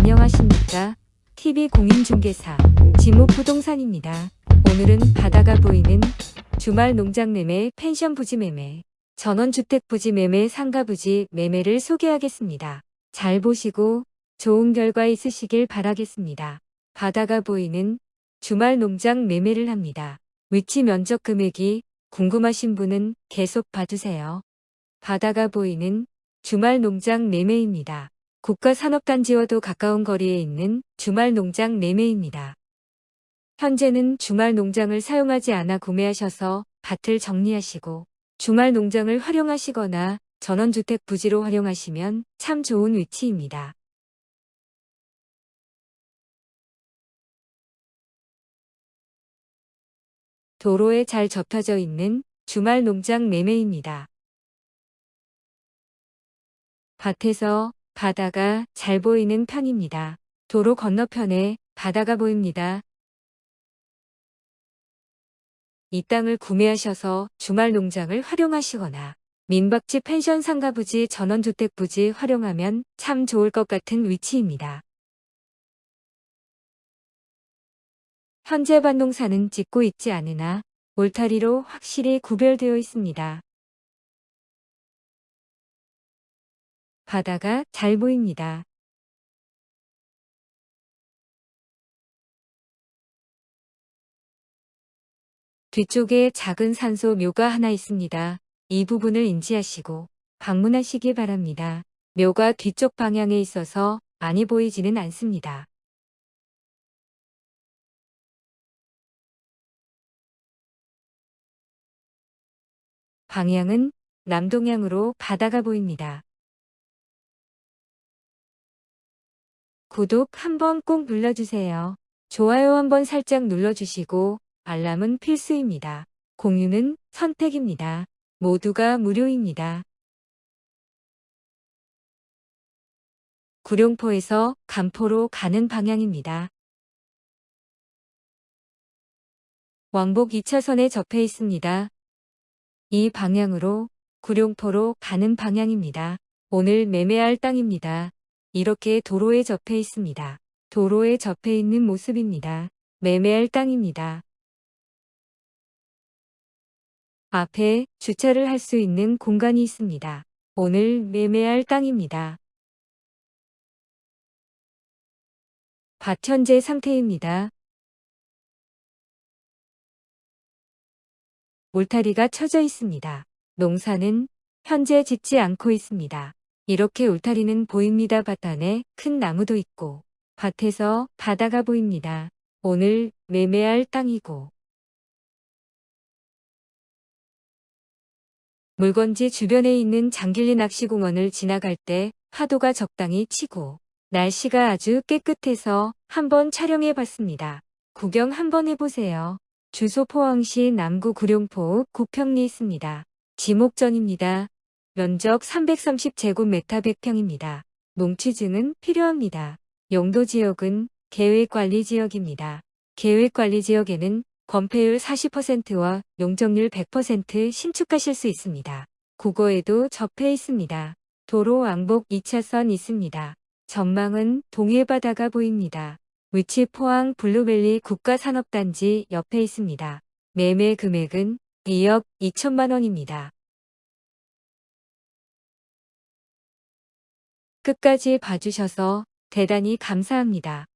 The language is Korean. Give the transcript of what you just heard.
안녕하십니까? TV공인중개사 지목부동산입니다. 오늘은 바다가 보이는 주말 농장 매매, 펜션 부지 매매, 전원주택 부지 매매, 상가 부지 매매를 소개하겠습니다. 잘 보시고 좋은 결과 있으시길 바라겠습니다. 바다가 보이는 주말 농장 매매를 합니다. 위치 면적 금액이 궁금하신 분은 계속 봐주세요. 바다가 보이는 주말 농장 매매입니다. 국가산업단지와도 가까운 거리에 있는 주말 농장 매매입니다. 현재는 주말 농장을 사용하지 않아 구매하셔서 밭을 정리하시고 주말 농장을 활용하시거나 전원주택 부지로 활용하시면 참 좋은 위치입니다. 도로에 잘 접혀져 있는 주말 농장 매매입니다. 밭에서 바다가 잘 보이는 편입니다. 도로 건너편에 바다가 보입니다. 이 땅을 구매하셔서 주말 농장을 활용하시거나 민박집 펜션 상가 부지 전원주택 부지 활용하면 참 좋을 것 같은 위치입니다. 현재 반농사는 짓고 있지 않으나 울타리로 확실히 구별되어 있습니다. 바다가 잘 보입니다. 뒤쪽에 작은 산소 묘가 하나 있습니다. 이 부분을 인지하시고 방문하시기 바랍니다. 묘가 뒤쪽 방향에 있어서 많이 보이지는 않습니다. 방향은 남동향으로 바다가 보입니다. 구독 한번 꼭 눌러주세요. 좋아요 한번 살짝 눌러주시고 알람은 필수입니다. 공유는 선택입니다. 모두가 무료입니다. 구룡포에서 간포로 가는 방향입니다. 왕복 2차선에 접해 있습니다. 이 방향으로 구룡포로 가는 방향입니다. 오늘 매매할 땅입니다. 이렇게 도로에 접해 있습니다. 도로에 접해 있는 모습입니다. 매매할 땅입니다. 앞에 주차를 할 수 있는 공간이 있습니다. 오늘 매매할 땅입니다. 밭 현재 상태입니다. 울타리가 쳐져 있습니다. 농사는 현재 짓지 않고 있습니다. 이렇게 울타리는 보입니다. 밭 안에 큰 나무도 있고 밭에서 바다가 보입니다. 오늘 매매할 땅이고 물건지 주변에 있는 장길리 낚시공원을 지나갈 때 파도가 적당히 치고 날씨가 아주 깨끗해서 한번 촬영해 봤습니다. 구경 한번 해보세요. 주소 포항시 남구 구룡포 구평리 있습니다. 지목전입니다. 면적 330제곱미터 100평입니다. 농취증은 필요합니다. 용도 지역은 계획관리지역입니다. 계획관리지역에는 건폐율 40%와 용적률 100% 신축하실 수 있습니다. 구거에도 접해 있습니다. 도로 왕복 2차선 있습니다. 전망은 동해바다가 보입니다. 위치 포항 블루밸리 국가산업단지 옆에 있습니다. 매매 금액은 2억 2천만 원입니다. 끝까지 봐주셔서 대단히 감사합니다.